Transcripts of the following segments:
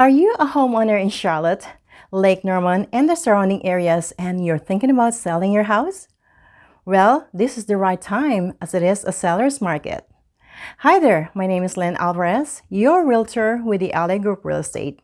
Are you a homeowner in Charlotte, Lake Norman, and the surrounding areas and you're thinking about selling your house? Well, this is the right time as it is a seller's market. Hi there, my name is Lynn Alvarez, your realtor with the LA Group Real Estate.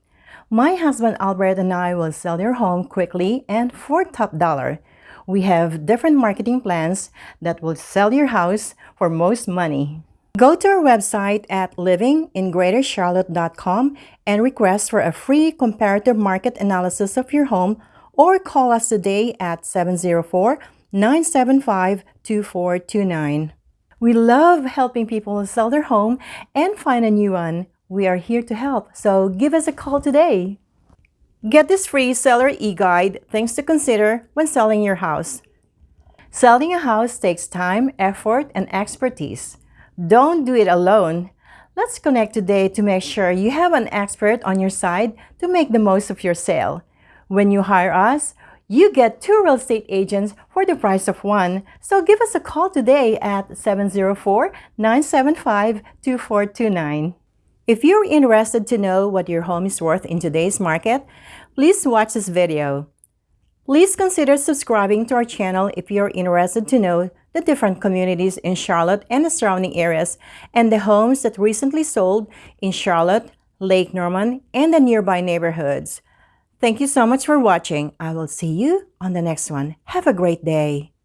My husband Albert and I will sell your home quickly and for top dollar. We have different marketing plans that will sell your house for most money. Go to our website at livingingreatercharlotte.com and request for a free comparative market analysis of your home or call us today at 704-975-2429. We love helping people sell their home and find a new one. We are here to help, so give us a call today. Get this free seller e-guide, things to consider when selling your house. Selling a house takes time, effort, and expertise. Don't do it alone. Let's connect today to make sure you have an expert on your side to make the most of your sale. When you hire us, you get two real estate agents for the price of one. So give us a call today at 704-975-2429. If you're interested to know what your home is worth in today's market, please watch this video. Please consider subscribing to our channel if you're interested to know the different communities in Charlotte and the surrounding areas, and the homes that recently sold in Charlotte, Lake Norman, and the nearby neighborhoods. Thank you so much for watching. I will see you on the next one. Have a great day.